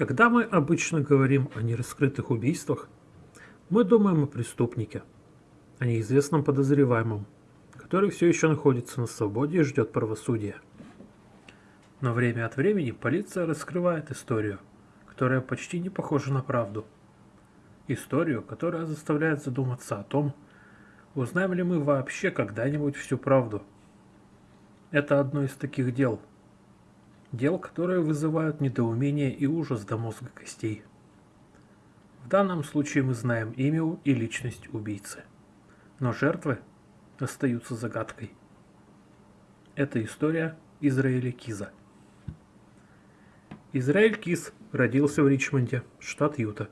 Когда мы обычно говорим о нераскрытых убийствах, мы думаем о преступнике, о неизвестном подозреваемом, который все еще находится на свободе и ждет правосудия. Но время от времени полиция раскрывает историю, которая почти не похожа на правду. Историю, которая заставляет задуматься о том, узнаем ли мы вообще когда-нибудь всю правду. Это одно из таких дел – Дел, которые вызывают недоумение и ужас до мозга костей. В данном случае мы знаем имя и личность убийцы. Но жертвы остаются загадкой. Это история Израиля Киза. Израиль Киз родился в Ричмонде, штат Юта,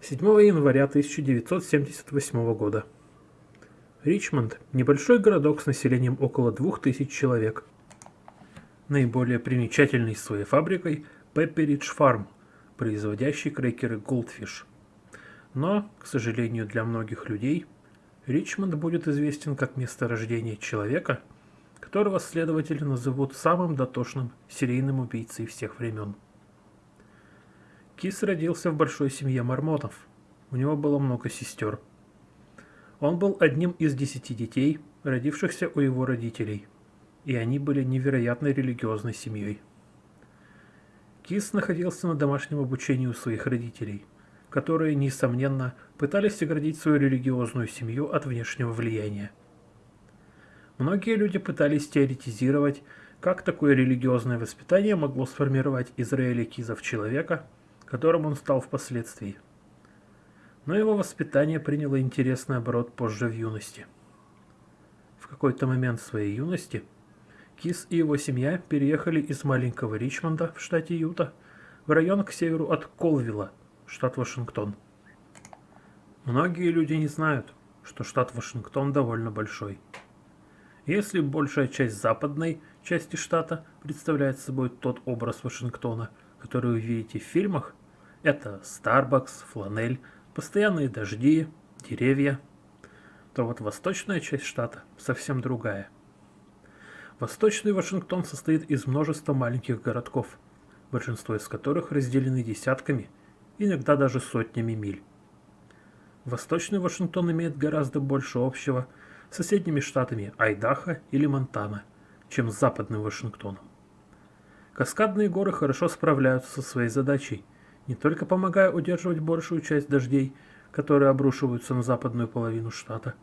7 января 1978 года. Ричмонд – небольшой городок с населением около 2000 человек – наиболее примечательной своей фабрикой Pepperidge Farm, производящей крекеры Goldfish. Но, к сожалению для многих людей, Ричмонд будет известен как место рождения человека, которого следователи назовут самым дотошным серийным убийцей всех времен. Кис родился в большой семье мормонов. У него было много сестер. Он был одним из десяти детей, родившихся у его родителей – и они были невероятно религиозной семьей. Кис находился на домашнем обучении у своих родителей, которые, несомненно, пытались оградить свою религиозную семью от внешнего влияния. Многие люди пытались теоретизировать, как такое религиозное воспитание могло сформировать Израиля Киза в человека, которым он стал впоследствии. Но его воспитание приняло интересный оборот позже в юности. В какой-то момент своей юности – Кис и его семья переехали из маленького Ричмонда в штате Юта в район к северу от Колвилла, штат Вашингтон. Многие люди не знают, что штат Вашингтон довольно большой. Если большая часть западной части штата представляет собой тот образ Вашингтона, который вы видите в фильмах, это Starbucks, фланель, постоянные дожди, деревья, то вот восточная часть штата совсем другая. Восточный Вашингтон состоит из множества маленьких городков, большинство из которых разделены десятками, иногда даже сотнями миль. Восточный Вашингтон имеет гораздо больше общего с соседними штатами Айдахо или Монтана, чем с западным Вашингтоном. Каскадные горы хорошо справляются со своей задачей, не только помогая удерживать большую часть дождей, которые обрушиваются на западную половину штата,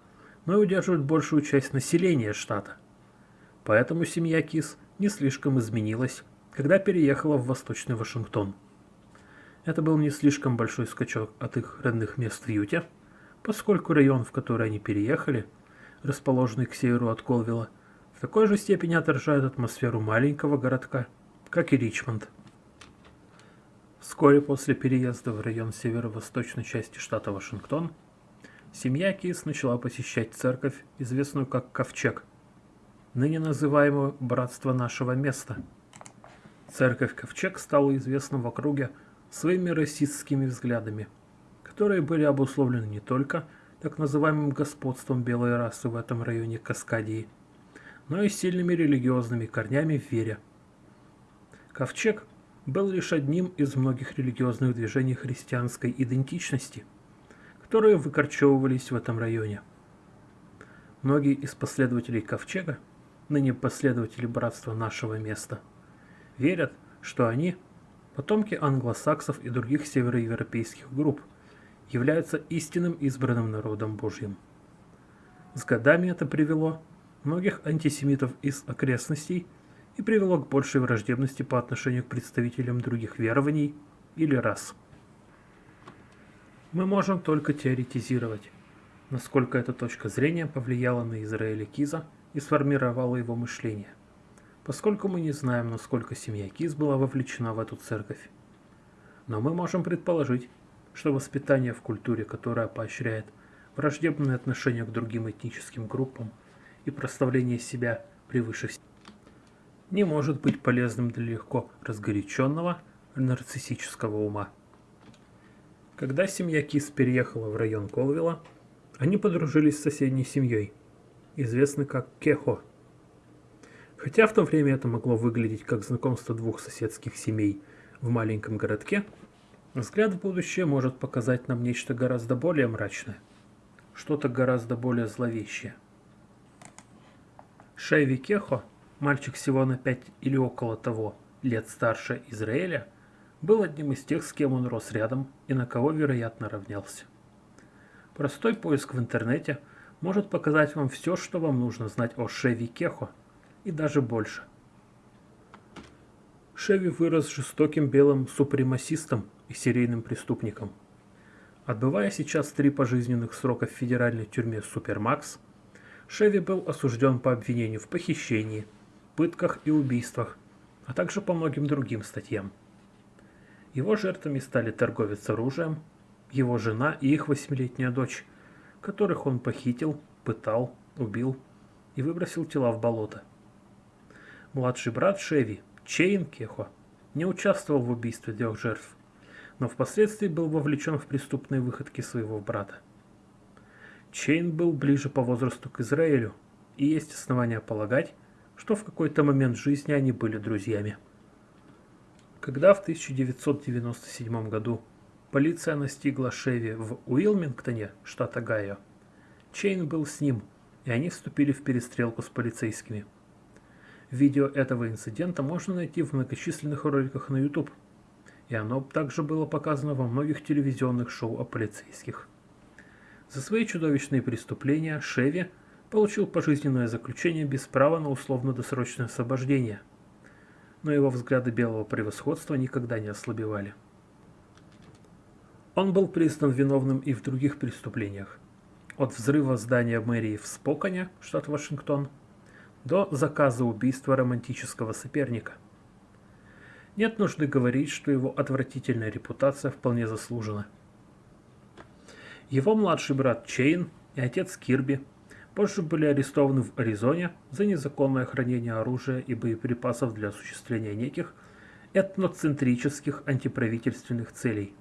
но и удерживать большую часть населения штата – Поэтому семья Кис не слишком изменилась, когда переехала в Восточный Вашингтон. Это был не слишком большой скачок от их родных мест в Юте, поскольку район, в который они переехали, расположенный к северу от Колвилла, в такой же степени отражает атмосферу маленького городка, как и Ричмонд. Вскоре после переезда в район северо-восточной части штата Вашингтон, семья Кис начала посещать церковь, известную как Ковчег – ныне называемую «Братство нашего места». Церковь Ковчег стала известна в округе своими расистскими взглядами, которые были обусловлены не только так называемым господством белой расы в этом районе Каскадии, но и сильными религиозными корнями в вере. Ковчег был лишь одним из многих религиозных движений христианской идентичности, которые выкорчевывались в этом районе. Многие из последователей Ковчега – ныне последователи братства нашего места, верят, что они, потомки англосаксов и других североевропейских групп, являются истинным избранным народом Божьим. С годами это привело многих антисемитов из окрестностей и привело к большей враждебности по отношению к представителям других верований или рас. Мы можем только теоретизировать, насколько эта точка зрения повлияла на Израиля Киза – и сформировало его мышление, поскольку мы не знаем, насколько семья Киз была вовлечена в эту церковь. Но мы можем предположить, что воспитание в культуре, которая поощряет враждебное отношение к другим этническим группам и проставление себя превыше всего, не может быть полезным для легко разгоряченного нарциссического ума. Когда семья Кис переехала в район Колвилла, они подружились с соседней семьей – известный как Кехо. Хотя в то время это могло выглядеть как знакомство двух соседских семей в маленьком городке, Взгляд в будущее может показать нам нечто гораздо более мрачное, что-то гораздо более зловещее. Шейви Кехо, мальчик всего на пять или около того лет старше Израиля, был одним из тех, с кем он рос рядом и на кого, вероятно, равнялся. Простой поиск в интернете может показать вам все, что вам нужно знать о Шеви Кехо, и даже больше. Шеви вырос жестоким белым супремасистом и серийным преступником. Отбывая сейчас три пожизненных срока в федеральной тюрьме Супермакс, Шеви был осужден по обвинению в похищении, пытках и убийствах, а также по многим другим статьям. Его жертвами стали торговец оружием, его жена и их восьмилетняя дочь, которых он похитил, пытал, убил и выбросил тела в болото. Младший брат Шеви, Чейн Кехо, не участвовал в убийстве трех жертв, но впоследствии был вовлечен в преступные выходки своего брата. Чейн был ближе по возрасту к Израилю, и есть основания полагать, что в какой-то момент жизни они были друзьями. Когда в 1997 году полиция настигла Шеви в Уилмингтоне, штат Огайо, Чейн был с ним, и они вступили в перестрелку с полицейскими. Видео этого инцидента можно найти в многочисленных роликах на YouTube, и оно также было показано во многих телевизионных шоу о полицейских. За свои чудовищные преступления Шеви получил пожизненное заключение без права на условно-досрочное освобождение – но его взгляды белого превосходства никогда не ослабевали. Он был признан виновным и в других преступлениях. От взрыва здания мэрии в Споконе, штат Вашингтон, до заказа убийства романтического соперника. Нет нужды говорить, что его отвратительная репутация вполне заслужена. Его младший брат Чейн и отец Кирби позже были арестованы в Аризоне за незаконное хранение оружия и боеприпасов для осуществления неких этноцентрических антиправительственных целей.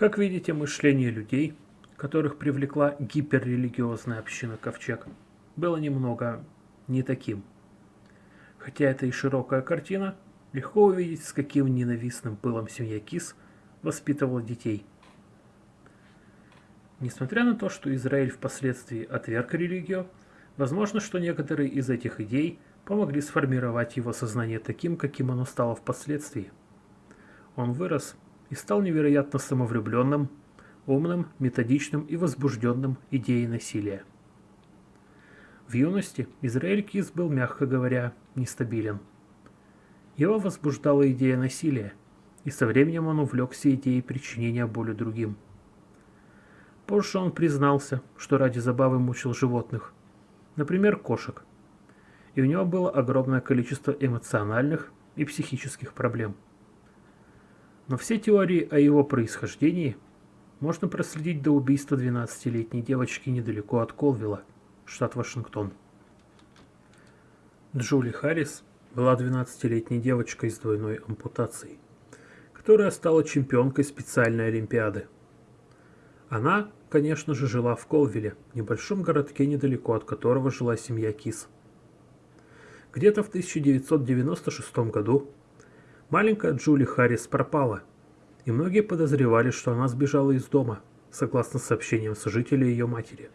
Как видите, мышление людей, которых привлекла гиперрелигиозная община Ковчег, было немного не таким. Хотя это и широкая картина, легко увидеть, с каким ненавистным пылом семья Кис воспитывала детей – Несмотря на то, что Израиль впоследствии отверг религию, возможно, что некоторые из этих идей помогли сформировать его сознание таким, каким оно стало впоследствии. Он вырос и стал невероятно самовлюбленным, умным, методичным и возбужденным идеей насилия. В юности Израиль Кис был, мягко говоря, нестабилен. Его возбуждала идея насилия, и со временем он увлекся идеей причинения боли другим – Позже он признался, что ради забавы мучил животных, например, кошек. И у него было огромное количество эмоциональных и психических проблем. Но все теории о его происхождении можно проследить до убийства 12-летней девочки недалеко от Колвилла, штат Вашингтон. Джули Харрис была 12-летней девочкой с двойной ампутацией, которая стала чемпионкой специальной олимпиады. Она конечно же, жила в Колвилле, небольшом городке, недалеко от которого жила семья Кис. Где-то в 1996 году маленькая Джули Харрис пропала, и многие подозревали, что она сбежала из дома, согласно сообщениям сожителей ее матери.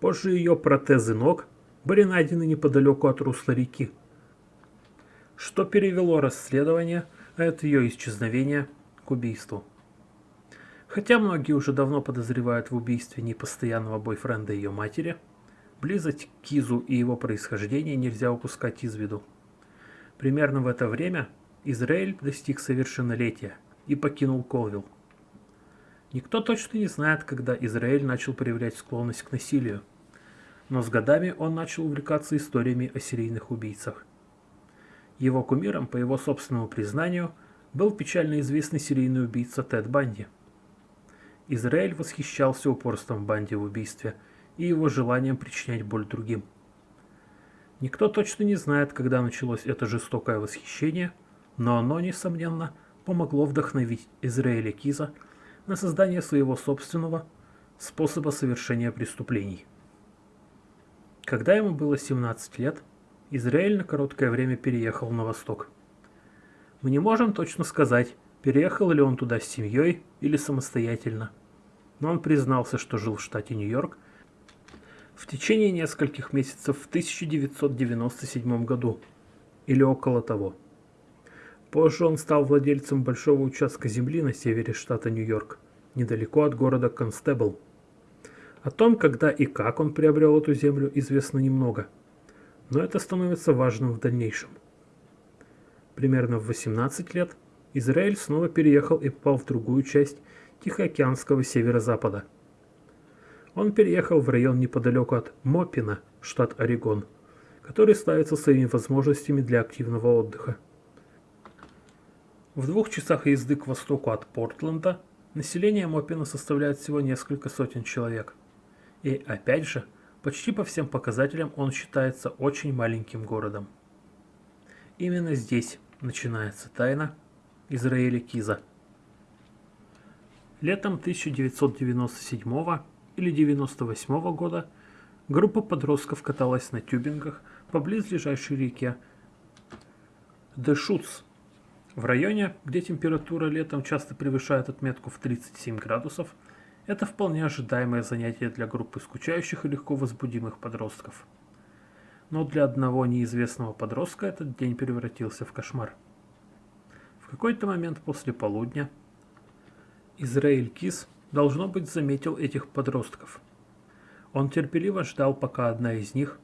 Позже ее протезы ног были найдены неподалеку от русла реки, что перевело расследование от ее исчезновения к убийству. Хотя многие уже давно подозревают в убийстве непостоянного бойфренда ее матери, близость к Кизу и его происхождение нельзя упускать из виду. Примерно в это время Израиль достиг совершеннолетия и покинул Колвилл. Никто точно не знает, когда Израиль начал проявлять склонность к насилию, но с годами он начал увлекаться историями о серийных убийцах. Его кумиром, по его собственному признанию, был печально известный серийный убийца Тед Банди – Израиль восхищался упорством Банди в убийстве и его желанием причинять боль другим. Никто точно не знает, когда началось это жестокое восхищение, но оно, несомненно, помогло вдохновить Израиля Киза на создание своего собственного способа совершения преступлений. Когда ему было 17 лет, Израиль на короткое время переехал на восток. Мы не можем точно сказать, переехал ли он туда с семьей или самостоятельно. Но он признался, что жил в штате Нью-Йорк в течение нескольких месяцев в 1997 году или около того. Позже он стал владельцем большого участка земли на севере штата Нью-Йорк, недалеко от города Констебл. О том, когда и как он приобрел эту землю, известно немного, но это становится важным в дальнейшем. Примерно в 18 лет Израиль снова переехал и попал в другую часть Тихоокеанского северо-запада. Он переехал в район неподалеку от Мопина, штат Орегон, который ставится своими возможностями для активного отдыха. В двух часах езды к востоку от Портленда население Мопина составляет всего несколько сотен человек. И опять же, почти по всем показателям он считается очень маленьким городом. Именно здесь начинается тайна Израиля Киза. Летом 1997 или 1998 года группа подростков каталась на тюбингах по близлежащей реке Дешуц в районе, где температура летом часто превышает отметку в 37 градусов, это вполне ожидаемое занятие для группы скучающих и легко возбудимых подростков. Но для одного неизвестного подростка этот день превратился в кошмар. В какой-то момент после полудня Израиль Кис, должно быть, заметил этих подростков. Он терпеливо ждал, пока одна из них,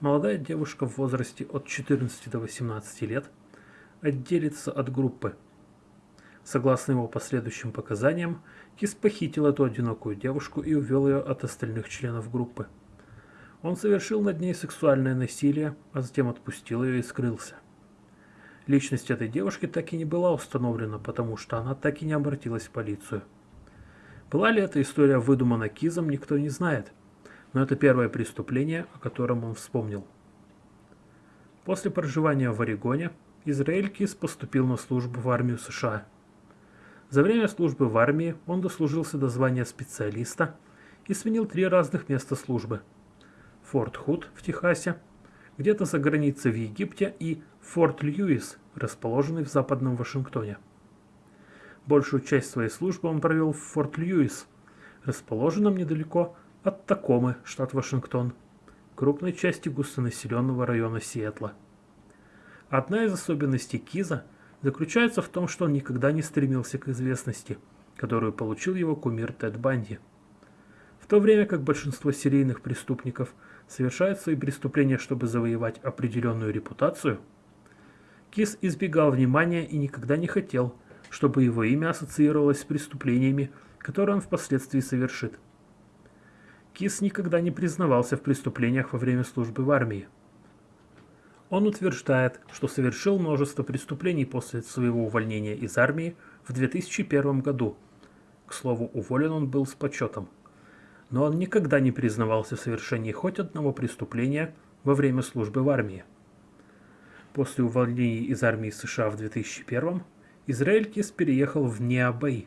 молодая девушка в возрасте от 14 до 18 лет, отделиться от группы. Согласно его последующим показаниям, Кис похитил эту одинокую девушку и увел ее от остальных членов группы. Он совершил над ней сексуальное насилие, а затем отпустил ее и скрылся. Личность этой девушки так и не была установлена, потому что она так и не обратилась в полицию. Была ли эта история выдумана Кизом, никто не знает, но это первое преступление, о котором он вспомнил. После проживания в Орегоне Израиль Кис поступил на службу в армию США. За время службы в армии он дослужился до звания специалиста и сменил три разных места службы. Форт Худ в Техасе, где-то за границей в Египте и Форт Льюис, расположенный в западном Вашингтоне. Большую часть своей службы он провел в Форт Льюис, расположенном недалеко от Такомы, штат Вашингтон, крупной части густонаселенного района Сиэтла. Одна из особенностей Киза заключается в том, что он никогда не стремился к известности, которую получил его кумир Тед Банди. В то время как большинство серийных преступников совершают свои преступления, чтобы завоевать определенную репутацию, Киз избегал внимания и никогда не хотел, чтобы его имя ассоциировалось с преступлениями, которые он впоследствии совершит. Кис никогда не признавался в преступлениях во время службы в армии. Он утверждает, что совершил множество преступлений после своего увольнения из армии в 2001 году. К слову, уволен он был с почетом. Но он никогда не признавался в совершении хоть одного преступления во время службы в армии. После увольнения из армии США в 2001 Израиль Кис переехал в Неабей,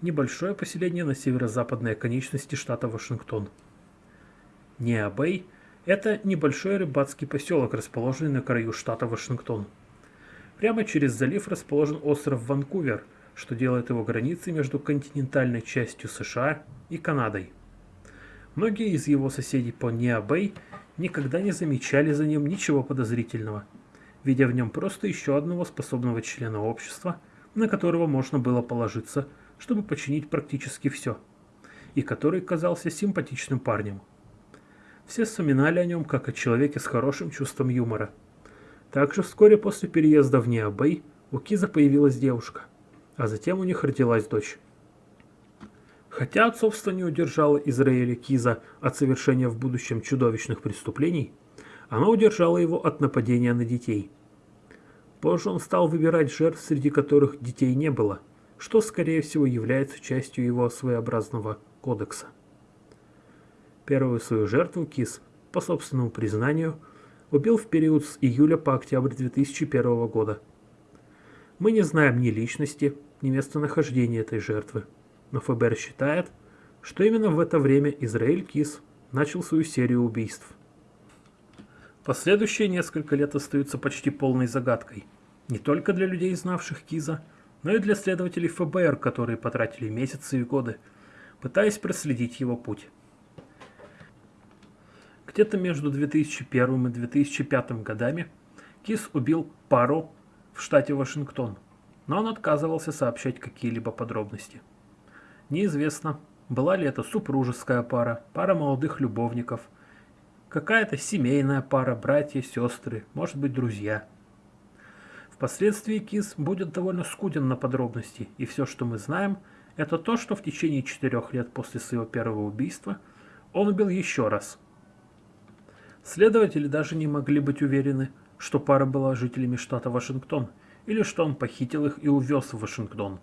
небольшое поселение на северо-западной оконечности штата Вашингтон. Неабей – это небольшой рыбацкий поселок, расположенный на краю штата Вашингтон. Прямо через залив расположен остров Ванкувер, что делает его границей между континентальной частью США и Канадой. Многие из его соседей по Неабей никогда не замечали за ним ничего подозрительного, видя в нем просто еще одного способного члена общества, на которого можно было положиться, чтобы починить практически все, и который казался симпатичным парнем. Все вспоминали о нем как о человеке с хорошим чувством юмора. Также вскоре после переезда в Необей у Киза появилась девушка, а затем у них родилась дочь. Хотя отцовство не удержало Израиля Киза от совершения в будущем чудовищных преступлений, оно удержало его от нападения на детей. Позже он стал выбирать жертв, среди которых детей не было, что, скорее всего, является частью его своеобразного кодекса. Первую свою жертву Кис, по собственному признанию, убил в период с июля по октябрь 2001 года. Мы не знаем ни личности, ни местонахождения этой жертвы, но ФБР считает, что именно в это время Израиль Кис начал свою серию убийств. Последующие несколько лет остаются почти полной загадкой, не только для людей, знавших Киза, но и для следователей ФБР, которые потратили месяцы и годы, пытаясь проследить его путь. Где-то между 2001 и 2005 годами Кис убил пару в штате Вашингтон, но он отказывался сообщать какие-либо подробности. Неизвестно, была ли это супружеская пара, пара молодых любовников, какая-то семейная пара, братья, сестры, может быть друзья. Впоследствии Кис будет довольно скуден на подробности, и все, что мы знаем, это то, что в течение четырех лет после своего первого убийства он убил еще раз – Следователи даже не могли быть уверены, что пара была жителями штата Вашингтон, или что он похитил их и увез в Вашингтон.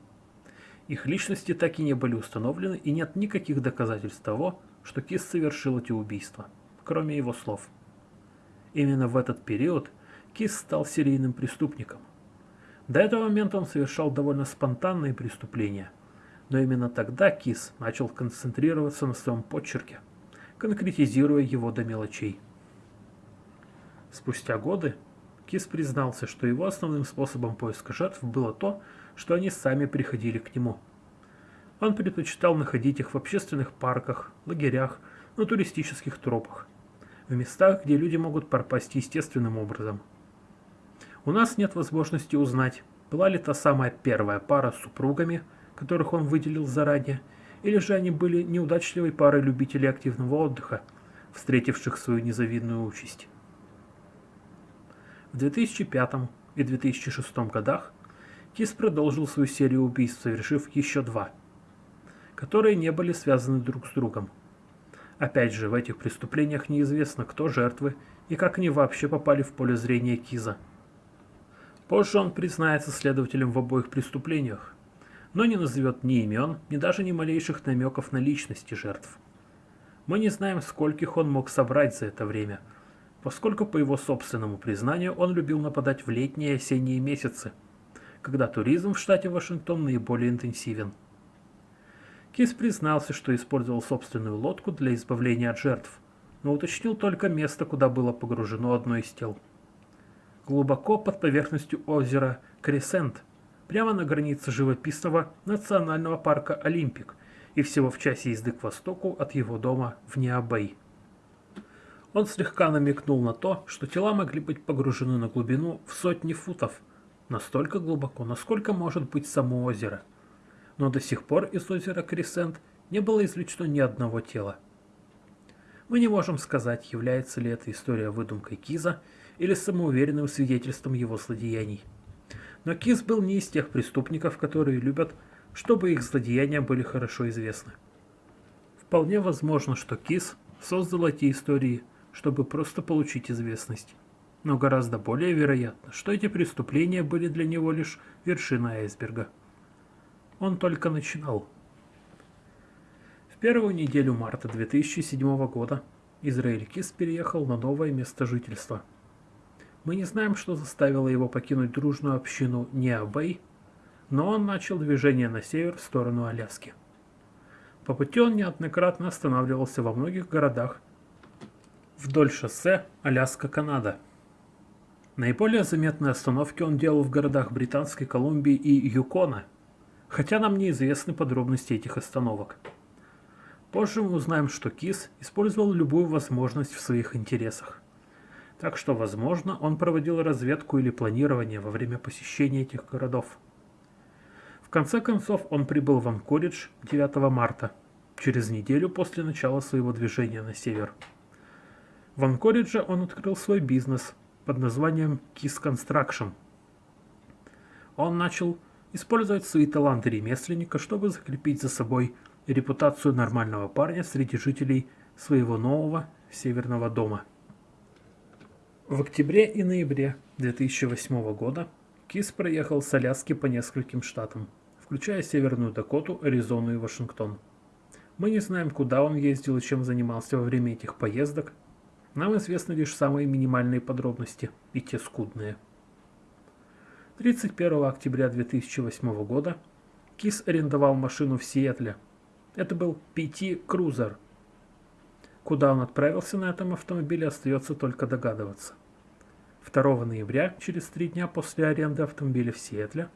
Их личности так и не были установлены, и нет никаких доказательств того, что Кис совершил эти убийства, кроме его слов. Именно в этот период Кис стал серийным преступником. До этого момента он совершал довольно спонтанные преступления, но именно тогда Кис начал концентрироваться на своем почерке, конкретизируя его до мелочей. Спустя годы Кис признался, что его основным способом поиска жертв было то, что они сами приходили к нему. Он предпочитал находить их в общественных парках, лагерях, на туристических тропах, в местах, где люди могут пропасть естественным образом. У нас нет возможности узнать, была ли та самая первая пара с супругами, которых он выделил заранее, или же они были неудачливой парой любителей активного отдыха, встретивших свою незавидную участь. В 2005 и 2006 годах Кис продолжил свою серию убийств, совершив еще два, которые не были связаны друг с другом. Опять же, в этих преступлениях неизвестно, кто жертвы и как они вообще попали в поле зрения Киза. Позже он признается следователем в обоих преступлениях, но не назовет ни имен, ни даже ни малейших намеков на личности жертв. Мы не знаем, скольких он мог собрать за это время – поскольку, по его собственному признанию, он любил нападать в летние и осенние месяцы, когда туризм в штате Вашингтон наиболее интенсивен. Кис признался, что использовал собственную лодку для избавления от жертв, но уточнил только место, куда было погружено одно из тел. Глубоко под поверхностью озера Кресент, прямо на границе живописного национального парка Олимпик и всего в часе езды к востоку от его дома в Ниа-Бей. Он слегка намекнул на то, что тела могли быть погружены на глубину в сотни футов, настолько глубоко, насколько может быть само озеро. Но до сих пор из озера Кресент не было извлечено ни одного тела. Мы не можем сказать, является ли эта история выдумкой Киза или самоуверенным свидетельством его злодеяний. Но Киз был не из тех преступников, которые любят, чтобы их злодеяния были хорошо известны. Вполне возможно, что Киз создал эти истории – чтобы просто получить известность. Но гораздо более вероятно, что эти преступления были для него лишь вершиной айсберга. Он только начинал. В первую неделю марта 2007 года Израиль Кис переехал на новое место жительства. Мы не знаем, что заставило его покинуть дружную общину Неабей, но он начал движение на север в сторону Аляски. По пути он неоднократно останавливался во многих городах вдоль шоссе Аляска-Канада. Наиболее заметные остановки он делал в городах Британской Колумбии и Юкона, хотя нам неизвестны подробности этих остановок. Позже мы узнаем, что Кис использовал любую возможность в своих интересах. Так что, возможно, он проводил разведку или планирование во время посещения этих городов. В конце концов, он прибыл в Анкоридж 9 марта, через неделю после начала своего движения на север. В Анкоридже он открыл свой бизнес под названием Kiss Construction. Он начал использовать свои таланты ремесленника, чтобы закрепить за собой репутацию нормального парня среди жителей своего нового северного дома. В октябре и ноябре 2008 года Кис проехал с Аляски по нескольким штатам, включая Северную Дакоту, Аризону и Вашингтон. Мы не знаем, куда он ездил и чем занимался во время этих поездок, нам известны лишь самые минимальные подробности, и те скудные. 31 октября 2008 года Кис арендовал машину в Сиэтле. Это был PT Cruiser. Куда он отправился на этом автомобиле, остается только догадываться. 2 ноября, через три дня после аренды автомобиля в Сиэтле,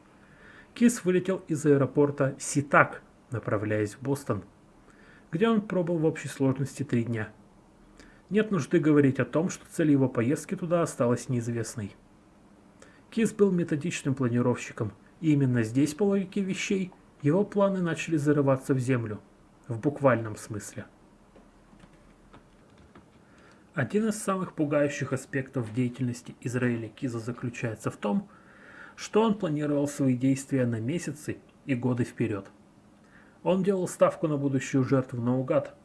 Кис вылетел из аэропорта Ситак, направляясь в Бостон, где он пробыл в общей сложности три дня. Нет нужды говорить о том, что цель его поездки туда осталась неизвестной. Кис был методичным планировщиком, и именно здесь, по логике вещей, его планы начали зарываться в землю, в буквальном смысле. Один из самых пугающих аспектов деятельности Израиля Киза заключается в том, что он планировал свои действия на месяцы и годы вперед. Он делал ставку на будущую жертву наугад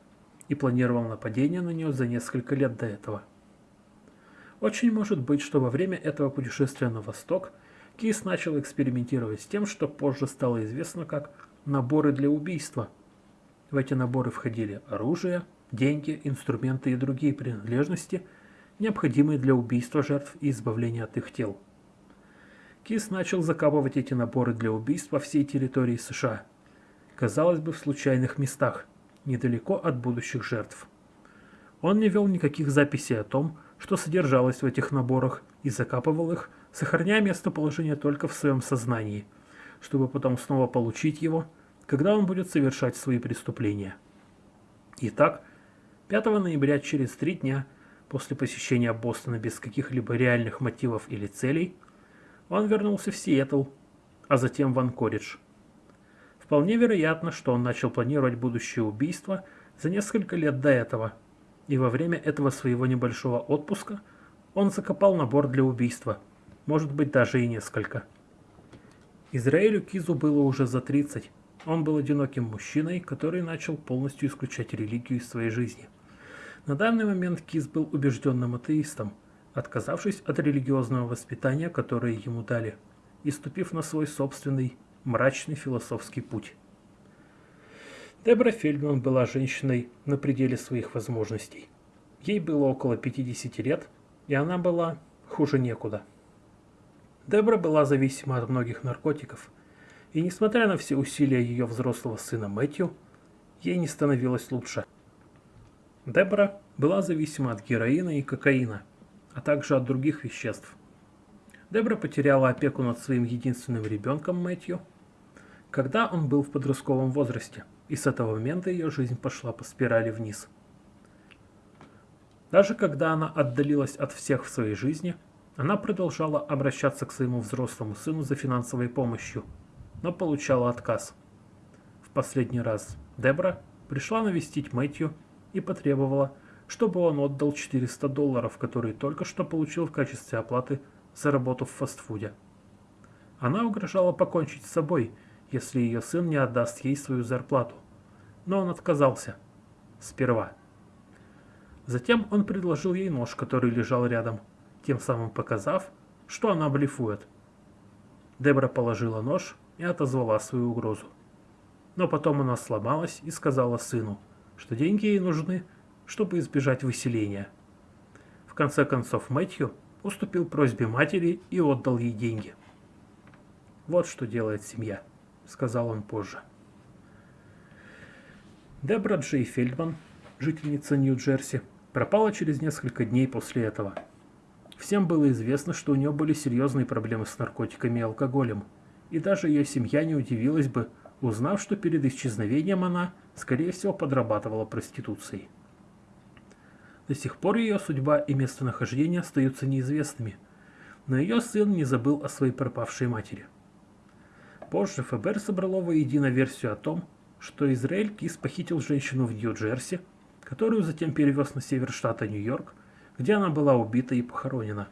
и планировал нападение на нее за несколько лет до этого. Очень может быть, что во время этого путешествия на восток Кис начал экспериментировать с тем, что позже стало известно как наборы для убийства. В эти наборы входили оружие, деньги, инструменты и другие принадлежности, необходимые для убийства жертв и избавления от их тел. Кис начал закапывать эти наборы для убийств по всей территории США, казалось бы, в случайных местах, недалеко от будущих жертв. Он не вел никаких записей о том, что содержалось в этих наборах, и закапывал их, сохраняя местоположение только в своем сознании, чтобы потом снова получить его, когда он будет совершать свои преступления. Итак, 5 ноября, через три дня после посещения Бостона без каких-либо реальных мотивов или целей, он вернулся в Сиэтл, а затем в Анкоридж. Вполне вероятно, что он начал планировать будущее убийство за несколько лет до этого, и во время этого своего небольшого отпуска он закопал набор для убийства, может быть даже и несколько. Израилю Кизу было уже за 30, он был одиноким мужчиной, который начал полностью исключать религию из своей жизни. На данный момент Киз был убежденным атеистом, отказавшись от религиозного воспитания, которое ему дали, и ступив на свой собственный мрачный философский путь. Дебра Фельдман была женщиной на пределе своих возможностей. Ей было около 50 лет, и она была хуже некуда. Дебра была зависима от многих наркотиков – и несмотря на все усилия ее взрослого сына Мэтью, ей не становилось лучше. Дебора была зависима от героина и кокаина, а также от других веществ. Дебора потеряла опеку над своим единственным ребенком Мэтью, когда он был в подростковом возрасте, и с этого момента ее жизнь пошла по спирали вниз. Даже когда она отдалилась от всех в своей жизни, она продолжала обращаться к своему взрослому сыну за финансовой помощью – но получала отказ. В последний раз Дебра пришла навестить Мэтью и потребовала, чтобы он отдал 400 долларов, которые только что получил в качестве оплаты за работу в фастфуде. Она угрожала покончить с собой, если ее сын не отдаст ей свою зарплату. Но он отказался. Сперва. Затем он предложил ей нож, который лежал рядом, тем самым показав, что она блефует. Дебра положила нож и отозвала свою угрозу. Но потом она сломалась и сказала сыну, что деньги ей нужны, чтобы избежать выселения. В конце концов Мэтью уступил просьбе матери и отдал ей деньги. «Вот что делает семья», — сказал он позже. Дебра Джей Фельдман, жительница Нью-Джерси, пропала через несколько дней после этого. Всем было известно, что у нее были серьезные проблемы с наркотиками и алкоголем, и даже ее семья не удивилась бы, узнав, что перед исчезновением она, скорее всего, подрабатывала проституцией. До сих пор ее судьба и местонахождение остаются неизвестными, но ее сын не забыл о своей пропавшей матери. Позже ФБР собрало воедино версию о том, что Израиль Кис похитил женщину в Нью-Джерси, которую затем перевез на север штата Нью-Йорк, где она была убита и похоронена.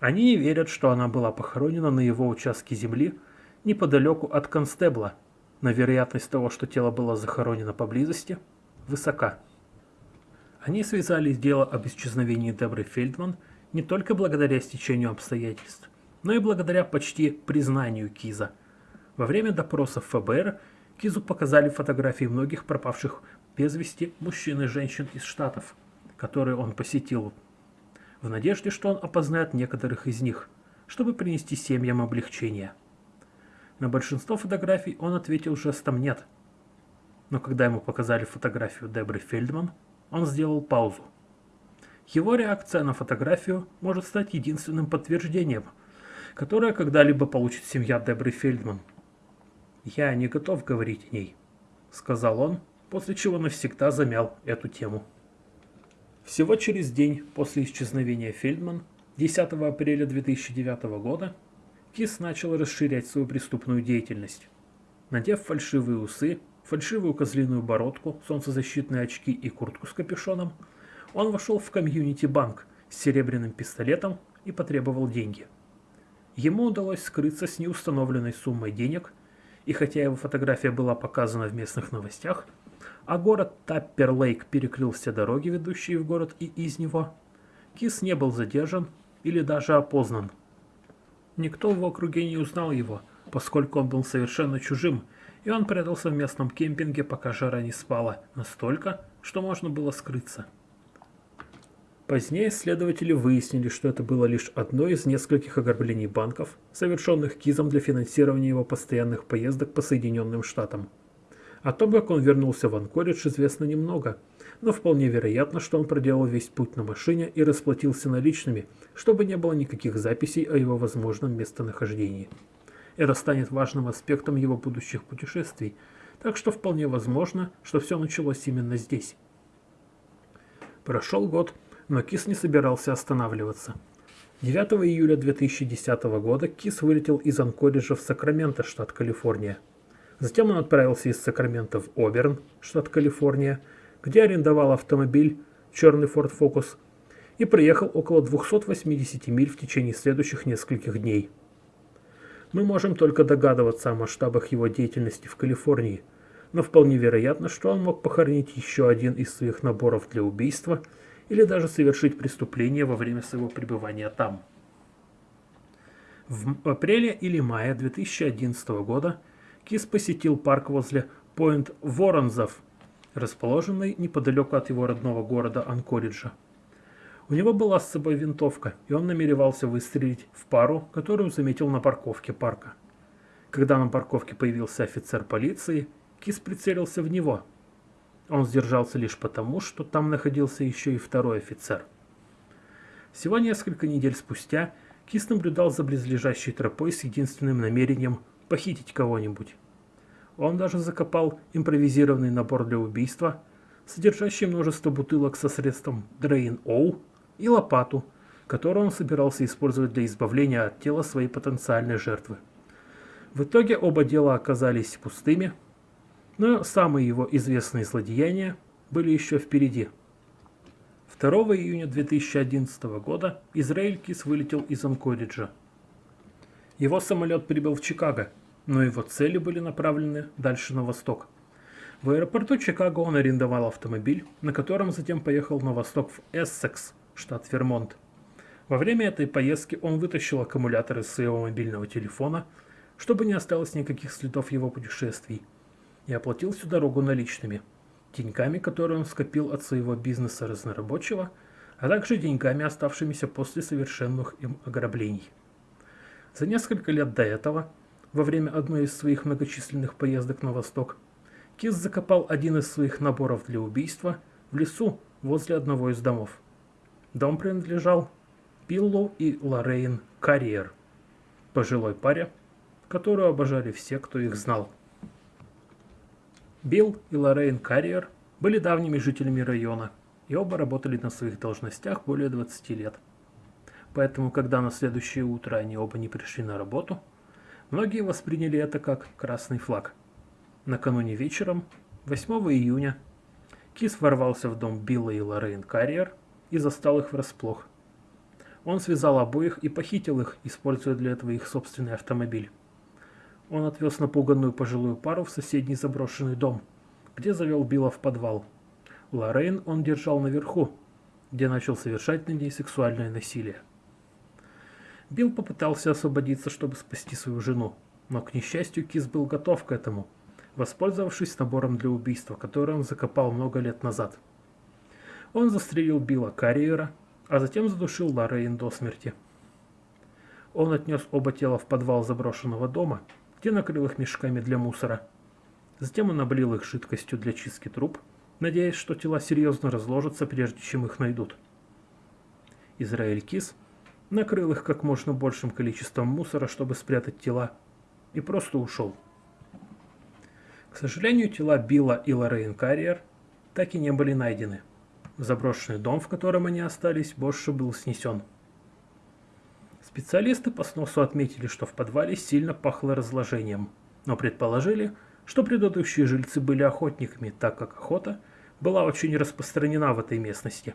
Они не верят, что она была похоронена на его участке земли неподалеку от Констебла, но вероятность того, что тело было захоронено поблизости, высока. Они связали дело об исчезновении Дебры Фельдман не только благодаря стечению обстоятельств, но и благодаря почти признанию Киза. Во время допросов ФБР Кизу показали фотографии многих пропавших без вести мужчин и женщин из Штатов, которые он посетил в надежде, что он опознает некоторых из них, чтобы принести семьям облегчение. На большинство фотографий он ответил жестом «нет». Но когда ему показали фотографию Дебры Фельдман, он сделал паузу. Его реакция на фотографию может стать единственным подтверждением, которое когда-либо получит семья Дебры Фельдман. «Я не готов говорить о ней», — сказал он, после чего навсегда замял эту тему. Всего через день после исчезновения Фельдман, 10 апреля 2009 года, Кис начал расширять свою преступную деятельность. Надев фальшивые усы, фальшивую козлиную бородку, солнцезащитные очки и куртку с капюшоном, он вошел в комьюнити-банк с серебряным пистолетом и потребовал деньги. Ему удалось скрыться с неустановленной суммой денег, и хотя его фотография была показана в местных новостях, а город Таппер-Лейк перекрыл все дороги, ведущие в город и из него, Кис не был задержан или даже опознан. Никто в округе не узнал его, поскольку он был совершенно чужим, и он прятался в местном кемпинге, пока жара не спала, настолько, что можно было скрыться. Позднее следователи выяснили, что это было лишь одно из нескольких ограблений банков, совершенных Кизом для финансирования его постоянных поездок по Соединенным Штатам. О том, как он вернулся в Анкоридж, известно немного, но вполне вероятно, что он проделал весь путь на машине и расплатился наличными, чтобы не было никаких записей о его возможном местонахождении. Это станет важным аспектом его будущих путешествий, так что вполне возможно, что все началось именно здесь. Прошел год, но Кис не собирался останавливаться. 9 июля 2010 года Кис вылетел из Анкориджа в Сакраменто, штат Калифорния. Затем он отправился из Сакрамента в Оберн, штат Калифорния, где арендовал автомобиль черный Ford Focus и проехал около 280 миль в течение следующих нескольких дней. Мы можем только догадываться о масштабах его деятельности в Калифорнии, но вполне вероятно, что он мог похоронить еще один из своих наборов для убийства – или даже совершить преступление во время своего пребывания там. В апреле или мае 2011 года Кис посетил парк возле Пойнт Воронзов, расположенный неподалеку от его родного города Анкориджа. У него была с собой винтовка, и он намеревался выстрелить в пару, которую заметил на парковке парка. Когда на парковке появился офицер полиции, Кис прицелился в него – он сдержался лишь потому, что там находился еще и второй офицер. Всего несколько недель спустя Кис наблюдал за близлежащей тропой с единственным намерением похитить кого-нибудь. Он даже закопал импровизированный набор для убийства, содержащий множество бутылок со средством Drain O и лопату, которую он собирался использовать для избавления от тела своей потенциальной жертвы. В итоге оба дела оказались пустыми, но самые его известные злодеяния были еще впереди. 2 июня 2011 года Израиль Кис вылетел из Анкориджа. Его самолет прибыл в Чикаго, но его цели были направлены дальше на восток. В аэропорту Чикаго он арендовал автомобиль, на котором затем поехал на восток в Эссекс, штат Вермонт. Во время этой поездки он вытащил аккумулятор из своего мобильного телефона, чтобы не осталось никаких следов его путешествий – и оплатил всю дорогу наличными, деньгами, которые он скопил от своего бизнеса разнорабочего, а также деньгами, оставшимися после совершенных им ограблений. За несколько лет до этого, во время одной из своих многочисленных поездок на восток, Кис закопал один из своих наборов для убийства в лесу возле одного из домов. Дом принадлежал Пиллу и Лоррейн Карьер, пожилой паре, которую обожали все, кто их знал. Билл и Лоррейн Карриер были давними жителями района, и оба работали на своих должностях более 20 лет. Поэтому, когда на следующее утро они оба не пришли на работу, многие восприняли это как красный флаг. Накануне вечером, 8 июня, Кис ворвался в дом Билла и Лоррейн Карриер и застал их врасплох. Он связал обоих и похитил их, используя для этого их собственный автомобиль. Он отвез напуганную пожилую пару в соседний заброшенный дом, где завел Билла в подвал. Лоррейн он держал наверху, где начал совершать над ней сексуальное насилие. Билл попытался освободиться, чтобы спасти свою жену, но, к несчастью, Кис был готов к этому, воспользовавшись набором для убийства, который он закопал много лет назад. Он застрелил Билла Карриера, а затем задушил Лоррейн до смерти. Он отнес оба тела в подвал заброшенного дома где накрыл их мешками для мусора. Затем он облил их жидкостью для чистки труб, надеясь, что тела серьезно разложатся, прежде чем их найдут. Израиль Кис накрыл их как можно большим количеством мусора, чтобы спрятать тела, и просто ушел. К сожалению, тела Билла и Лоррейн Карриер так и не были найдены. Заброшенный дом, в котором они остались, больше был снесен. Специалисты по сносу отметили, что в подвале сильно пахло разложением, но предположили, что предыдущие жильцы были охотниками, так как охота была очень распространена в этой местности.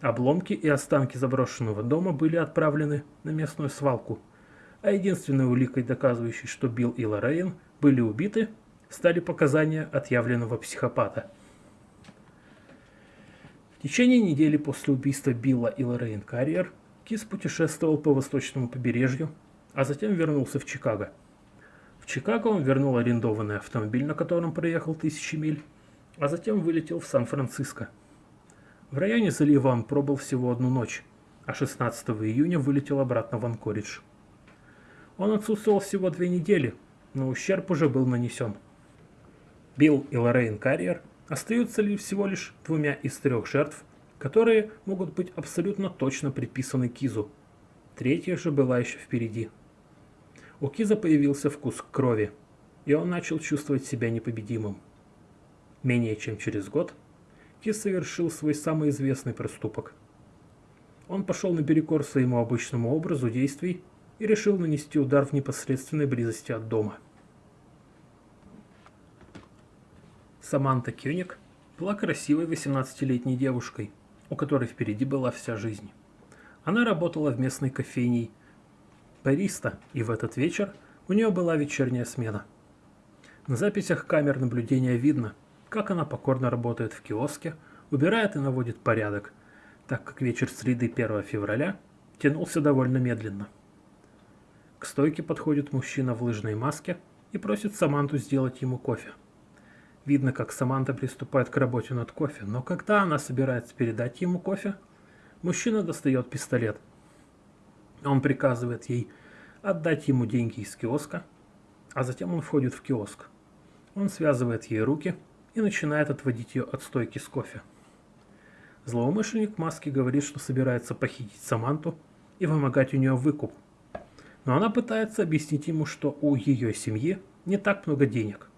Обломки и останки заброшенного дома были отправлены на местную свалку, а единственной уликой, доказывающей, что Билл и Лоррейн были убиты, стали показания отъявленного психопата. В течение недели после убийства Билла и Лоррейн Карриер Кис путешествовал по восточному побережью, а затем вернулся в Чикаго. В Чикаго он вернул арендованный автомобиль, на котором проехал тысячи миль, а затем вылетел в Сан-Франциско. В районе залива он пробыл всего одну ночь, а 16 июня вылетел обратно в Анкоридж. Он отсутствовал всего две недели, но ущерб уже был нанесен. Билл и Лоррейн Карриер остаются ли всего лишь двумя из трех жертв, которые могут быть абсолютно точно приписаны Кизу. Третья же была еще впереди. У Киза появился вкус крови, и он начал чувствовать себя непобедимым. Менее чем через год Кис совершил свой самый известный проступок. Он пошел наперекор своему обычному образу действий и решил нанести удар в непосредственной близости от дома. Саманта Кёник была красивой 18-летней девушкой, у которой впереди была вся жизнь. Она работала в местной кофейне бариста, и в этот вечер у нее была вечерняя смена. На записях камер наблюдения видно, как она покорно работает в киоске, убирает и наводит порядок, так как вечер среды 1 февраля тянулся довольно медленно. К стойке подходит мужчина в лыжной маске и просит Саманту сделать ему кофе. Видно, как Саманта приступает к работе над кофе, но когда она собирается передать ему кофе, мужчина достает пистолет. Он приказывает ей отдать ему деньги из киоска, а затем он входит в киоск. Он связывает ей руки и начинает отводить ее от стойки с кофе. Злоумышленник в маске говорит, что собирается похитить Саманту и вымогать у нее выкуп. Но она пытается объяснить ему, что у ее семьи не так много денег.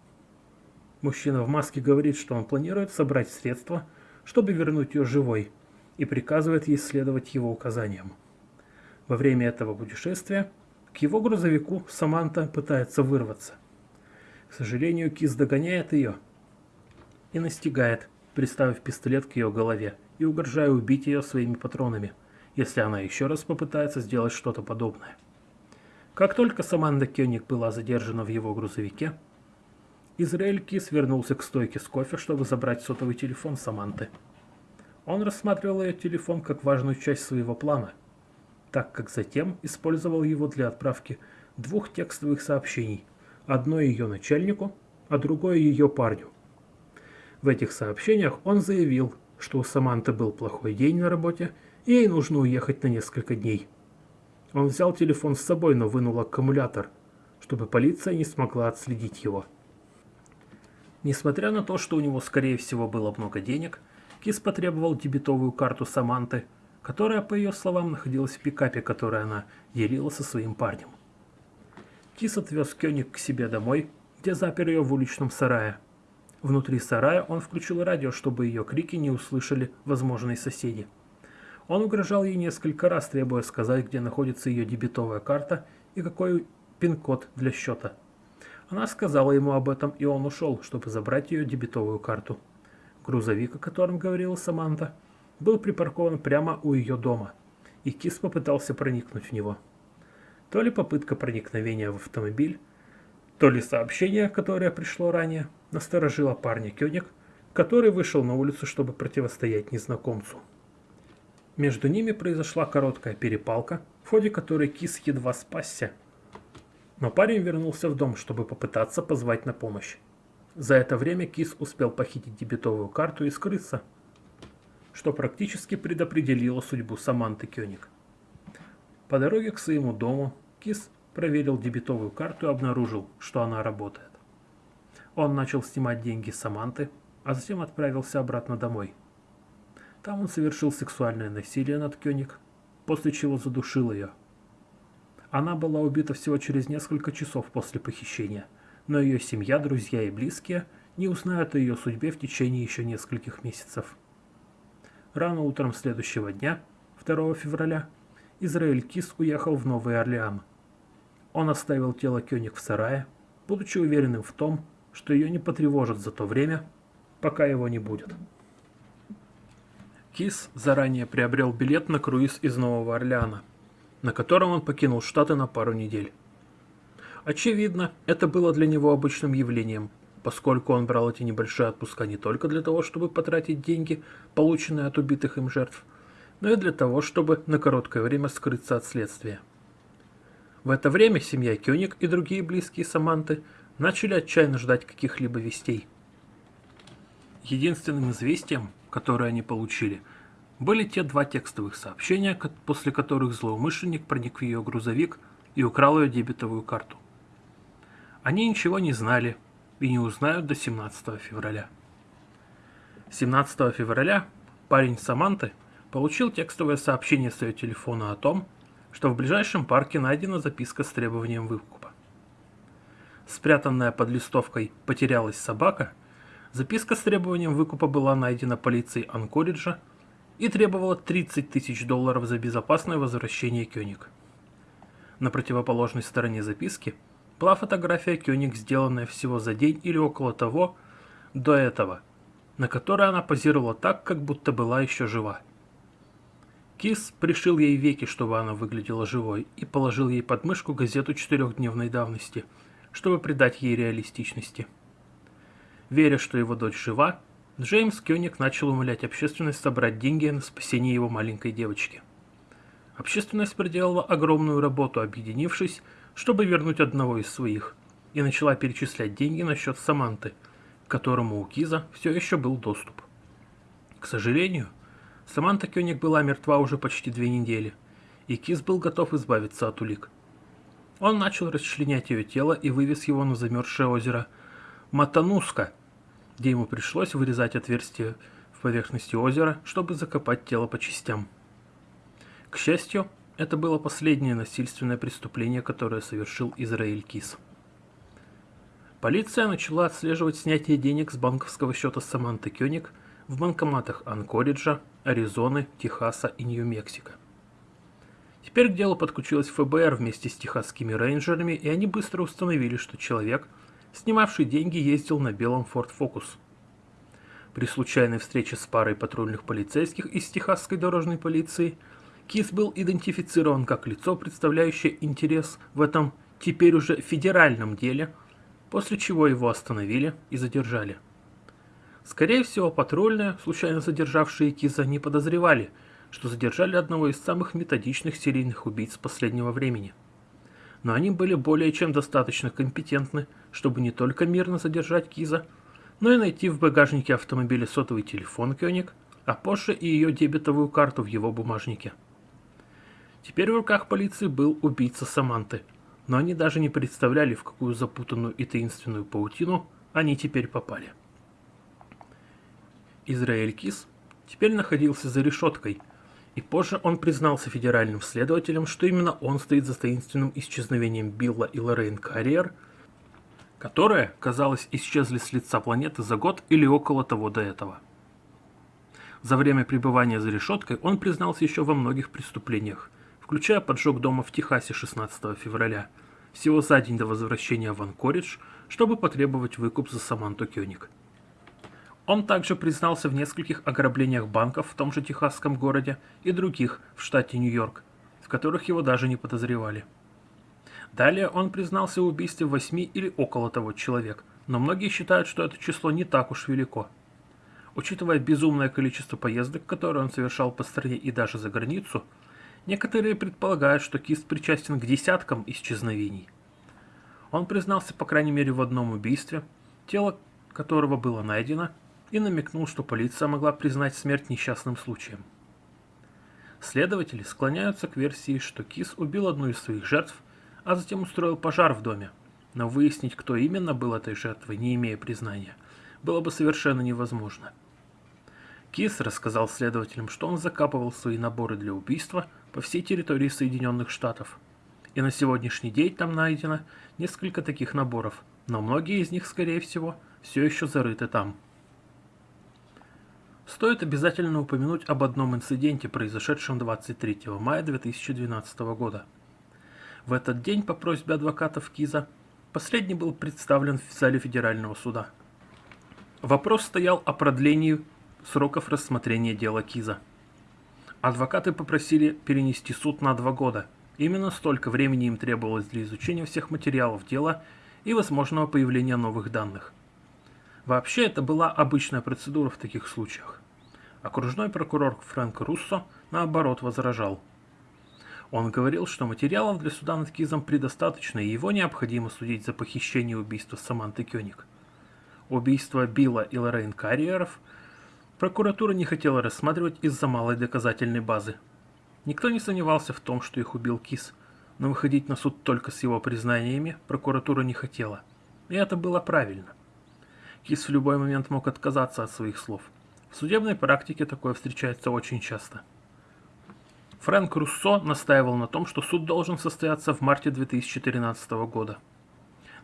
Мужчина в маске говорит, что он планирует собрать средства, чтобы вернуть ее живой, и приказывает ей следовать его указаниям. Во время этого путешествия к его грузовику Саманта пытается вырваться. К сожалению, Кис догоняет ее и настигает, приставив пистолет к ее голове и угрожая убить ее своими патронами, если она еще раз попытается сделать что-то подобное. Как только Саманда Кёник была задержана в его грузовике, Израиль Кис вернулся к стойке с кофе, чтобы забрать сотовый телефон Саманты. Он рассматривал ее телефон как важную часть своего плана, так как затем использовал его для отправки двух текстовых сообщений, одно ее начальнику, а другое ее парню. В этих сообщениях он заявил, что у Саманты был плохой день на работе, и ей нужно уехать на несколько дней. Он взял телефон с собой, но вынул аккумулятор, чтобы полиция не смогла отследить его. Несмотря на то, что у него скорее всего было много денег, Кис потребовал дебетовую карту Саманты, которая, по ее словам, находилась в пикапе, который она делила со своим парнем. Кис отвез Кёник к себе домой, где запер ее в уличном сарае. Внутри сарая он включил радио, чтобы ее крики не услышали возможные соседи. Он угрожал ей несколько раз, требуя сказать, где находится ее дебетовая карта и какой пин-код для счета. Она сказала ему об этом, и он ушел, чтобы забрать ее дебетовую карту. Грузовик, о котором говорила Саманта, был припаркован прямо у ее дома, и Кис попытался проникнуть в него. То ли попытка проникновения в автомобиль, то ли сообщение, которое пришло ранее, насторожило парня Кёник, который вышел на улицу, чтобы противостоять незнакомцу. Между ними произошла короткая перепалка, в ходе которой Кис едва спасся но парень вернулся в дом, чтобы попытаться позвать на помощь. За это время Кис успел похитить дебетовую карту и скрыться, что практически предопределило судьбу Саманты Кёник. По дороге к своему дому Кис проверил дебетовую карту и обнаружил, что она работает. Он начал снимать деньги Саманты, а затем отправился обратно домой. Там он совершил сексуальное насилие над Кёник, после чего задушил ее. Она была убита всего через несколько часов после похищения, но ее семья, друзья и близкие не узнают о ее судьбе в течение еще нескольких месяцев. Рано утром следующего дня, 2 февраля, Израиль Кис уехал в Новый Орлеан. Он оставил тело Кёник в сарае, будучи уверенным в том, что ее не потревожат за то время, пока его не будет. Кис заранее приобрел билет на круиз из Нового Орлеана, на котором он покинул Штаты на пару недель. Очевидно, это было для него обычным явлением, поскольку он брал эти небольшие отпуска не только для того, чтобы потратить деньги, полученные от убитых им жертв, но и для того, чтобы на короткое время скрыться от следствия. В это время семья Кёник и другие близкие Саманты начали отчаянно ждать каких-либо вестей. Единственным известием, которое они получили, были те два текстовых сообщения, после которых злоумышленник проник в ее грузовик и украл ее дебетовую карту. Они ничего не знали и не узнают до 17 февраля. 17 февраля парень Саманты получил текстовое сообщение с ее телефона о том, что в ближайшем парке найдена записка с требованием выкупа. Спрятанная под листовкой «Потерялась собака», записка с требованием выкупа была найдена полицией Анкориджа и требовала 30 тысяч долларов за безопасное возвращение Кёник. На противоположной стороне записки была фотография Кёник, сделанная всего за день или около того до этого, на которой она позировала так, как будто была еще жива. Кис пришил ей веки, чтобы она выглядела живой, и положил ей под мышку газету четырехдневной давности, чтобы придать ей реалистичности. Веря, что его дочь жива, Джеймс Кёник начал умолять общественность собрать деньги на спасение его маленькой девочки. Общественность проделала огромную работу, объединившись, чтобы вернуть одного из своих, и начала перечислять деньги на счет Саманты, к которому у Киза все еще был доступ. К сожалению, Саманта Кёник была мертва уже почти две недели, и Кис был готов избавиться от улик. Он начал расчленять ее тело и вывез его на замерзшее озеро Матануска, где ему пришлось вырезать отверстие в поверхности озера, чтобы закопать тело по частям. К счастью, это было последнее насильственное преступление, которое совершил Израиль Кис. Полиция начала отслеживать снятие денег с банковского счета Саманты Кёник в банкоматах Анкориджа, Аризоны, Техаса и Нью-Мексико. Теперь к делу подключилась ФБР вместе с техасскими рейнджерами, и они быстро установили, что человек, снимавший деньги, ездил на белом Ford Focus. При случайной встрече с парой патрульных полицейских из техасской дорожной полиции Кис был идентифицирован как лицо, представляющее интерес в этом теперь уже федеральном деле, после чего его остановили и задержали. Скорее всего, патрульные, случайно задержавшие Киза, не подозревали, что задержали одного из самых методичных серийных убийц последнего времени. Но они были более чем достаточно компетентны, чтобы не только мирно задержать Киза, но и найти в багажнике автомобиля сотовый телефон Кёник, а позже и ее дебетовую карту в его бумажнике. Теперь в руках полиции был убийца Саманты, но они даже не представляли, в какую запутанную и таинственную паутину они теперь попали. Израиль Кис теперь находился за решеткой, и позже он признался федеральным следователям, что именно он стоит за таинственным исчезновением Билла и Лоррейн Карриер, которые, казалось, исчезли с лица планеты за год или около того до этого. За время пребывания за решеткой он признался еще во многих преступлениях, включая поджог дома в Техасе 16 февраля, всего за день до возвращения в Анкоридж, чтобы потребовать выкуп за Саманту Кёник. Он также признался в нескольких ограблениях банков в том же техасском городе и других в штате Нью-Йорк, в которых его даже не подозревали. Далее он признался в убийстве восьми или около того человек, но многие считают, что это число не так уж велико. Учитывая безумное количество поездок, которые он совершал по стране и даже за границу, некоторые предполагают, что Кист причастен к десяткам исчезновений. Он признался по крайней мере в одном убийстве, тело которого было найдено, и намекнул, что полиция могла признать смерть несчастным случаем. Следователи склоняются к версии, что Кис убил одну из своих жертв, а затем устроил пожар в доме, но выяснить, кто именно был этой жертвой, не имея признания, было бы совершенно невозможно. Кис рассказал следователям, что он закапывал свои наборы для убийства по всей территории Соединенных Штатов. И на сегодняшний день там найдено несколько таких наборов, но многие из них, скорее всего, все еще зарыты там. Стоит обязательно упомянуть об одном инциденте, произошедшем 23 мая 2012 года. В этот день по просьбе адвокатов Киза последний был представлен в зале Федерального суда. Вопрос стоял о продлении сроков рассмотрения дела Киза. Адвокаты попросили перенести суд на два года. Именно столько времени им требовалось для изучения всех материалов дела и возможного появления новых данных. Вообще это была обычная процедура в таких случаях. Окружной прокурор Фрэнк Руссо, наоборот, возражал. Он говорил, что материалов для суда над Кизом предостаточно, и его необходимо судить за похищение и убийство Саманты Кёник. Убийство Билла и Лоррейн Карриеров прокуратура не хотела рассматривать из-за малой доказательной базы. Никто не сомневался в том, что их убил Киз, но выходить на суд только с его признаниями прокуратура не хотела. И это было правильно. Кис в любой момент мог отказаться от своих слов. В судебной практике такое встречается очень часто. Фрэнк Руссо настаивал на том, что суд должен состояться в марте 2013 года.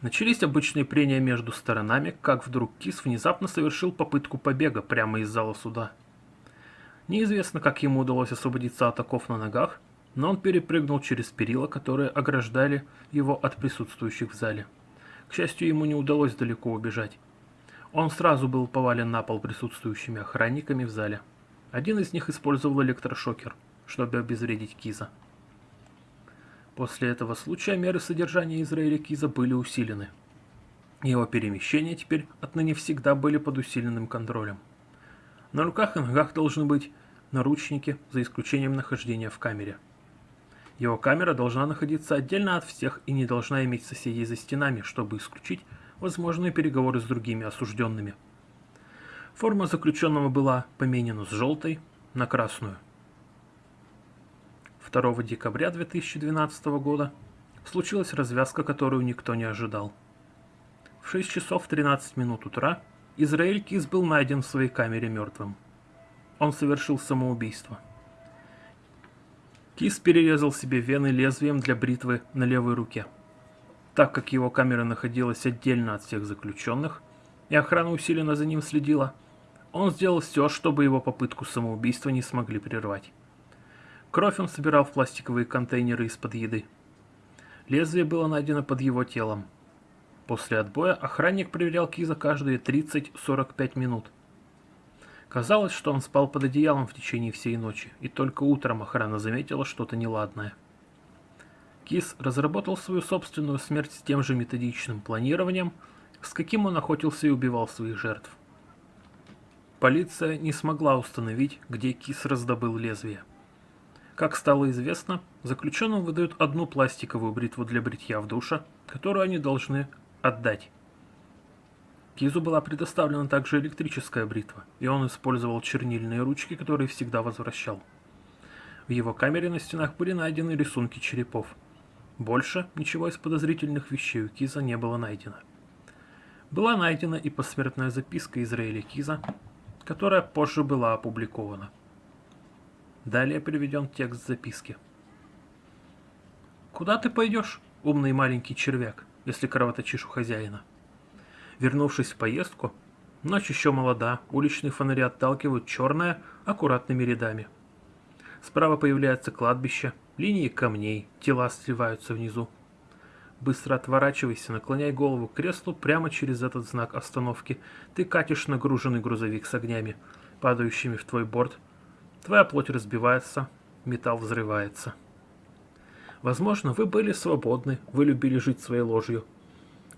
Начались обычные прения между сторонами, как вдруг Кис внезапно совершил попытку побега прямо из зала суда. Неизвестно, как ему удалось освободиться от оков на ногах, но он перепрыгнул через перила, которые ограждали его от присутствующих в зале. К счастью, ему не удалось далеко убежать. Он сразу был повален на пол присутствующими охранниками в зале. Один из них использовал электрошокер, чтобы обезвредить Киза. После этого случая меры содержания Израиля Киза были усилены. Его перемещения теперь отныне всегда были под усиленным контролем. На руках и ногах должны быть наручники, за исключением нахождения в камере. Его камера должна находиться отдельно от всех и не должна иметь соседей за стенами, чтобы исключить возможные переговоры с другими осужденными. Форма заключенного была поменена с желтой на красную. 2 декабря 2012 года случилась развязка, которую никто не ожидал. В 6 часов 13 минут утра Израиль Кис был найден в своей камере мертвым. Он совершил самоубийство. Кис перерезал себе вены лезвием для бритвы на левой руке. Так как его камера находилась отдельно от всех заключенных, и охрана усиленно за ним следила, он сделал все, чтобы его попытку самоубийства не смогли прервать. Кровь он собирал в пластиковые контейнеры из-под еды. Лезвие было найдено под его телом. После отбоя охранник проверял Киза каждые 30-45 минут. Казалось, что он спал под одеялом в течение всей ночи, и только утром охрана заметила что-то неладное. Кис разработал свою собственную смерть с тем же методичным планированием, с каким он охотился и убивал своих жертв. Полиция не смогла установить, где Кис раздобыл лезвие. Как стало известно, заключенным выдают одну пластиковую бритву для бритья в душе, которую они должны отдать. Кизу была предоставлена также электрическая бритва, и он использовал чернильные ручки, которые всегда возвращал. В его камере на стенах были найдены рисунки черепов – больше ничего из подозрительных вещей у Киза не было найдено. Была найдена и посмертная записка Израиля Киза, которая позже была опубликована. Далее приведен текст записки. «Куда ты пойдешь, умный маленький червяк, если кровоточишь у хозяина?» Вернувшись в поездку, ночь еще молода, уличные фонари отталкивают черное аккуратными рядами. Справа появляется кладбище – Линии камней, тела сливаются внизу. Быстро отворачивайся, наклоняй голову к креслу, прямо через этот знак остановки. Ты катишь нагруженный грузовик с огнями, падающими в твой борт. Твоя плоть разбивается, металл взрывается. Возможно, вы были свободны, вы любили жить своей ложью.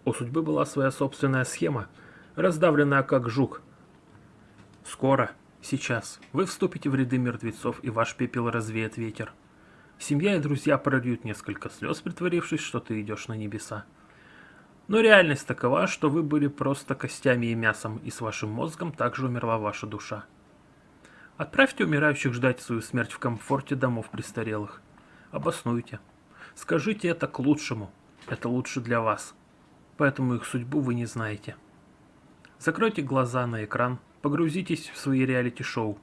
У судьбы была своя собственная схема, раздавленная как жук. Скоро, сейчас, вы вступите в ряды мертвецов, и ваш пепел развеет ветер. Семья и друзья прольют несколько слез, притворившись, что ты идешь на небеса. Но реальность такова, что вы были просто костями и мясом, и с вашим мозгом также умерла ваша душа. Отправьте умирающих ждать свою смерть в комфорте домов престарелых. Обоснуйте. Скажите это к лучшему. Это лучше для вас. Поэтому их судьбу вы не знаете. Закройте глаза на экран, погрузитесь в свои реалити-шоу.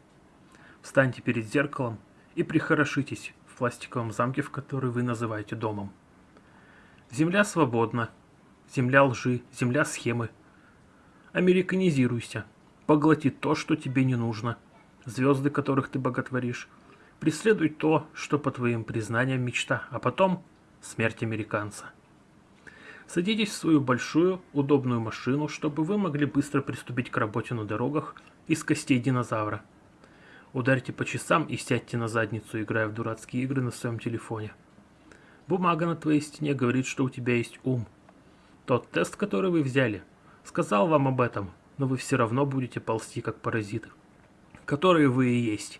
Встаньте перед зеркалом и прихорошитесь пластиковом замке, в который вы называете домом. Земля свободна, земля лжи, земля схемы. Американизируйся, поглоти то, что тебе не нужно, звезды, которых ты боготворишь. Преследуй то, что по твоим признаниям мечта, а потом смерть американца. Садитесь в свою большую, удобную машину, чтобы вы могли быстро приступить к работе на дорогах из костей динозавра. Ударьте по часам и сядьте на задницу, играя в дурацкие игры на своем телефоне. Бумага на твоей стене говорит, что у тебя есть ум. Тот тест, который вы взяли, сказал вам об этом, но вы все равно будете ползти, как паразиты, которые вы и есть,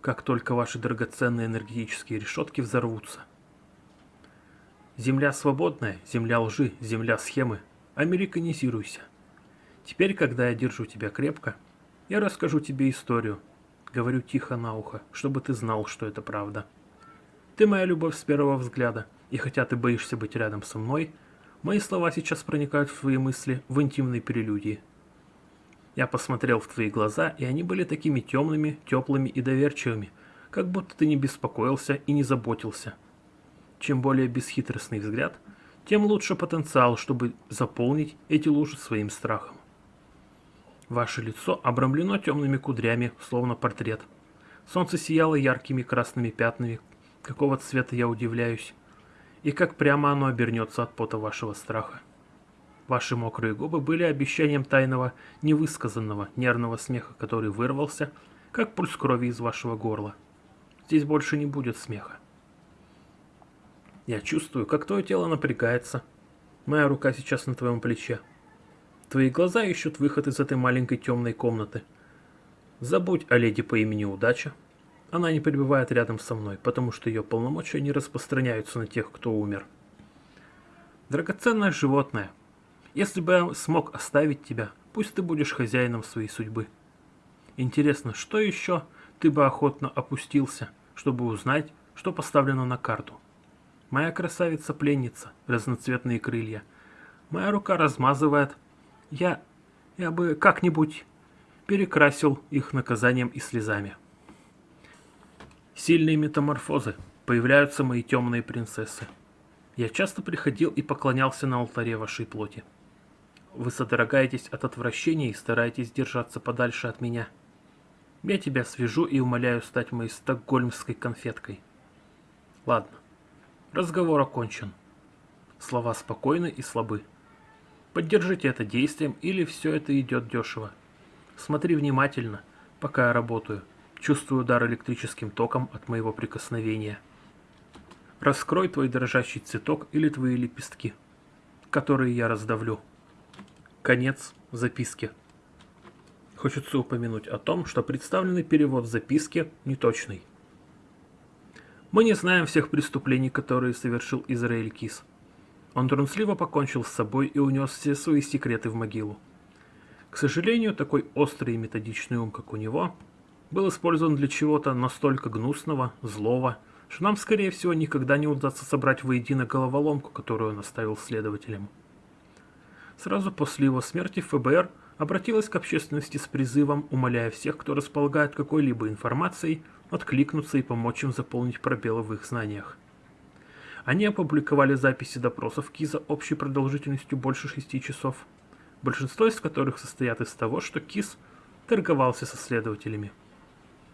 как только ваши драгоценные энергетические решетки взорвутся. Земля свободная, земля лжи, земля схемы. Американизируйся. Теперь, когда я держу тебя крепко, я расскажу тебе историю. Говорю тихо на ухо, чтобы ты знал, что это правда. Ты моя любовь с первого взгляда, и хотя ты боишься быть рядом со мной, мои слова сейчас проникают в твои мысли в интимной прелюдии. Я посмотрел в твои глаза, и они были такими темными, теплыми и доверчивыми, как будто ты не беспокоился и не заботился. Чем более бесхитростный взгляд, тем лучше потенциал, чтобы заполнить эти лужи своим страхом. Ваше лицо обрамлено темными кудрями, словно портрет. Солнце сияло яркими красными пятнами, Какого цвета я удивляюсь. И как прямо оно обернется от пота вашего страха. Ваши мокрые губы были обещанием тайного, невысказанного, нервного смеха, который вырвался, как пульс крови из вашего горла. Здесь больше не будет смеха. Я чувствую, как твое тело напрягается. Моя рука сейчас на твоем плече. Твои глаза ищут выход из этой маленькой темной комнаты. Забудь о леди по имени Удача, она не пребывает рядом со мной, потому что ее полномочия не распространяются на тех, кто умер. Драгоценное животное, если бы я смог оставить тебя, пусть ты будешь хозяином своей судьбы. Интересно, что еще ты бы охотно опустился, чтобы узнать, что поставлено на карту? Моя красавица-пленница, разноцветные крылья. Моя рука размазывает. Я... я бы как-нибудь перекрасил их наказанием и слезами. Сильные метаморфозы. Появляются мои темные принцессы. Я часто приходил и поклонялся на алтаре вашей плоти. Вы содрогаетесь от отвращения и стараетесь держаться подальше от меня. Я тебя свяжу и умоляю стать моей стокгольмской конфеткой. Ладно. Разговор окончен. Слова спокойны и слабы. Поддержите это действием, или все это идет дешево. Смотри внимательно, пока я работаю. Чувствую удар электрическим током от моего прикосновения. Раскрой твой дрожащий цветок или твои лепестки, которые я раздавлю. Конец записки. Хочется упомянуть о том, что представленный перевод записки неточный. Мы не знаем всех преступлений, которые совершил Израиль Кис. Он трусливо покончил с собой и унес все свои секреты в могилу. К сожалению, такой острый и методичный ум, как у него, был использован для чего-то настолько гнусного, злого, что нам, скорее всего, никогда не удастся собрать воедино головоломку, которую он оставил следователям. Сразу после его смерти ФБР обратилась к общественности с призывом, умоляя всех, кто располагает какой-либо информацией, откликнуться и помочь им заполнить пробелы в их знаниях. Они опубликовали записи допросов Киза общей продолжительностью больше шести часов, большинство из которых состоят из того, что Киз торговался со следователями.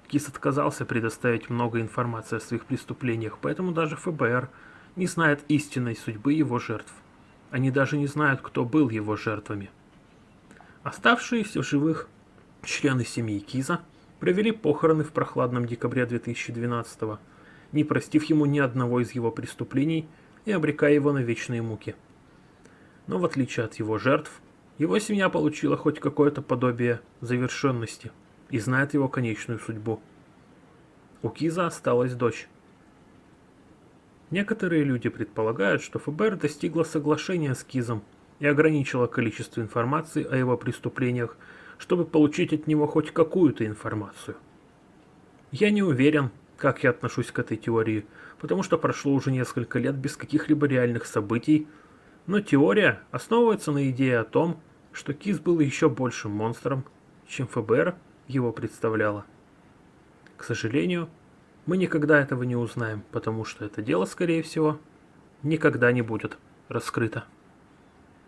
Кис отказался предоставить много информации о своих преступлениях, поэтому даже ФБР не знает истинной судьбы его жертв. Они даже не знают, кто был его жертвами. Оставшиеся в живых члены семьи Киза провели похороны в прохладном декабре 2012 года, не простив ему ни одного из его преступлений и обрекая его на вечные муки. Но в отличие от его жертв, его семья получила хоть какое-то подобие завершенности – и знает его конечную судьбу. У Киза осталась дочь. Некоторые люди предполагают, что ФБР достигло соглашения с Кизом и ограничило количество информации о его преступлениях, чтобы получить от него хоть какую-то информацию. Я не уверен, как я отношусь к этой теории, потому что прошло уже несколько лет без каких-либо реальных событий, но теория основывается на идее о том, что Киз был еще большим монстром, чем ФБР его представляла. К сожалению, Мы никогда этого не узнаем, потому что это дело, скорее всего, никогда не будет раскрыто.